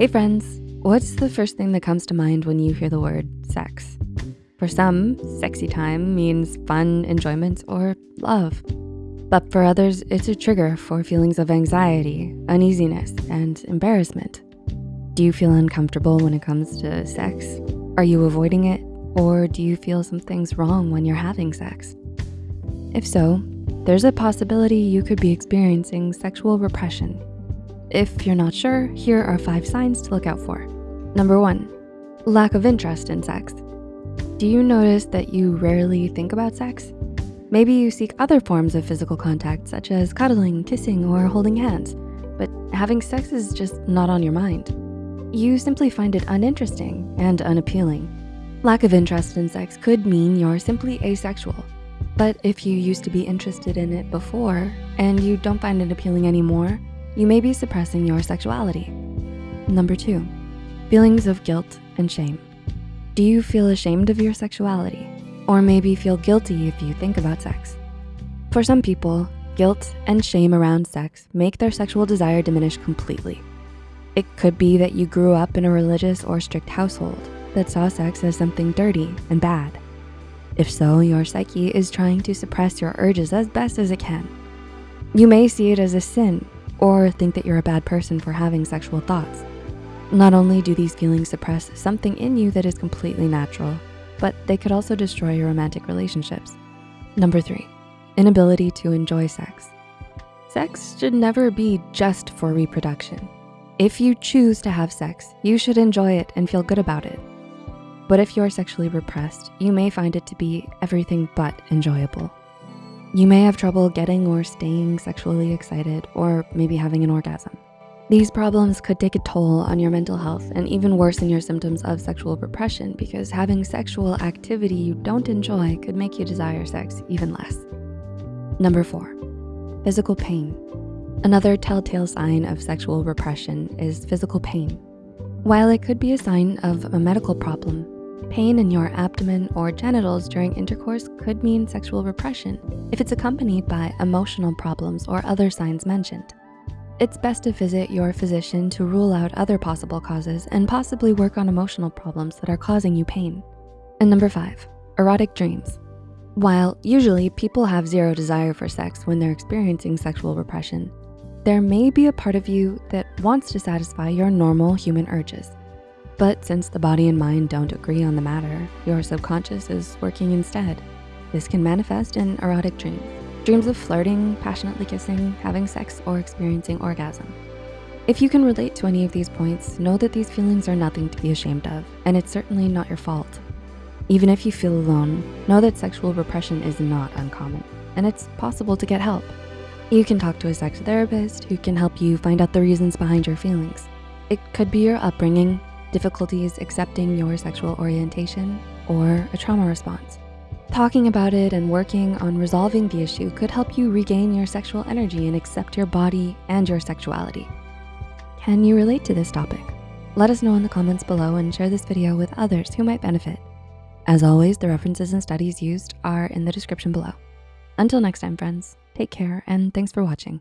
Hey friends, what's the first thing that comes to mind when you hear the word sex? For some, sexy time means fun, enjoyment, or love. But for others, it's a trigger for feelings of anxiety, uneasiness, and embarrassment. Do you feel uncomfortable when it comes to sex? Are you avoiding it? Or do you feel something's wrong when you're having sex? If so, there's a possibility you could be experiencing sexual repression if you're not sure, here are five signs to look out for. Number one, lack of interest in sex. Do you notice that you rarely think about sex? Maybe you seek other forms of physical contact such as cuddling, kissing, or holding hands, but having sex is just not on your mind. You simply find it uninteresting and unappealing. Lack of interest in sex could mean you're simply asexual. But if you used to be interested in it before and you don't find it appealing anymore, you may be suppressing your sexuality. Number two, feelings of guilt and shame. Do you feel ashamed of your sexuality? Or maybe feel guilty if you think about sex? For some people, guilt and shame around sex make their sexual desire diminish completely. It could be that you grew up in a religious or strict household that saw sex as something dirty and bad. If so, your psyche is trying to suppress your urges as best as it can. You may see it as a sin or think that you're a bad person for having sexual thoughts. Not only do these feelings suppress something in you that is completely natural, but they could also destroy your romantic relationships. Number three, inability to enjoy sex. Sex should never be just for reproduction. If you choose to have sex, you should enjoy it and feel good about it. But if you're sexually repressed, you may find it to be everything but enjoyable. You may have trouble getting or staying sexually excited or maybe having an orgasm. These problems could take a toll on your mental health and even worsen your symptoms of sexual repression because having sexual activity you don't enjoy could make you desire sex even less. Number four, physical pain. Another telltale sign of sexual repression is physical pain. While it could be a sign of a medical problem, Pain in your abdomen or genitals during intercourse could mean sexual repression if it's accompanied by emotional problems or other signs mentioned. It's best to visit your physician to rule out other possible causes and possibly work on emotional problems that are causing you pain. And number five, erotic dreams. While usually people have zero desire for sex when they're experiencing sexual repression, there may be a part of you that wants to satisfy your normal human urges. But since the body and mind don't agree on the matter, your subconscious is working instead. This can manifest in erotic dreams. Dreams of flirting, passionately kissing, having sex, or experiencing orgasm. If you can relate to any of these points, know that these feelings are nothing to be ashamed of, and it's certainly not your fault. Even if you feel alone, know that sexual repression is not uncommon, and it's possible to get help. You can talk to a sex therapist who can help you find out the reasons behind your feelings. It could be your upbringing, difficulties accepting your sexual orientation, or a trauma response. Talking about it and working on resolving the issue could help you regain your sexual energy and accept your body and your sexuality. Can you relate to this topic? Let us know in the comments below and share this video with others who might benefit. As always, the references and studies used are in the description below. Until next time, friends, take care and thanks for watching.